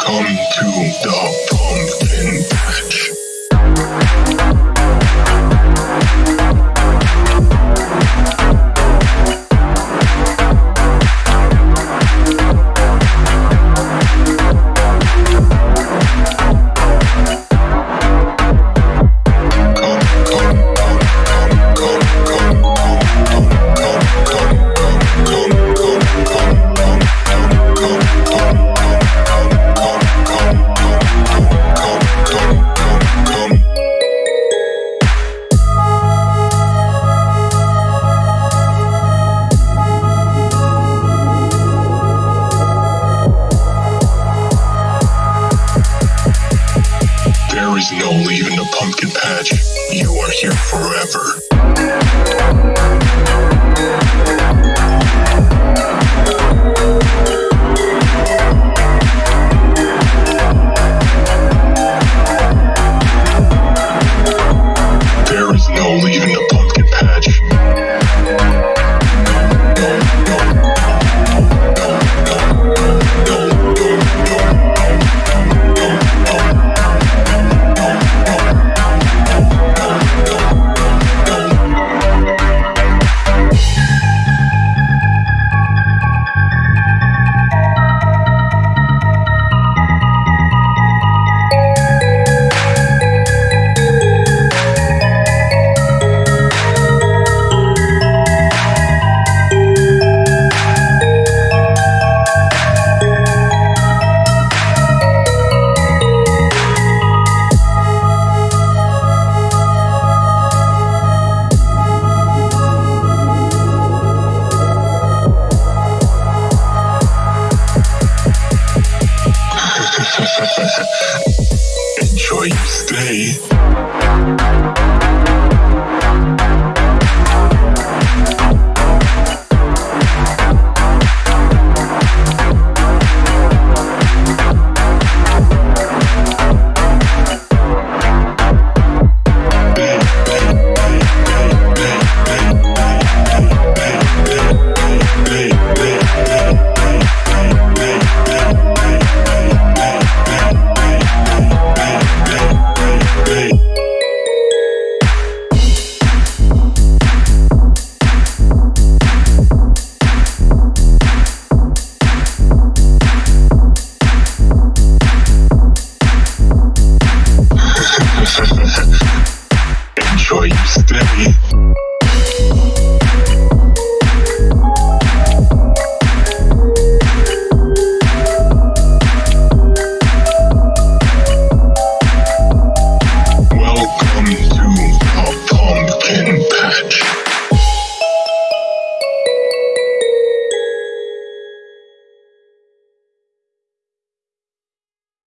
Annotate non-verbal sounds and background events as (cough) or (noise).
come to the pumpkin There is no leaving the pumpkin patch. You are here forever. (laughs) Enjoy your stay.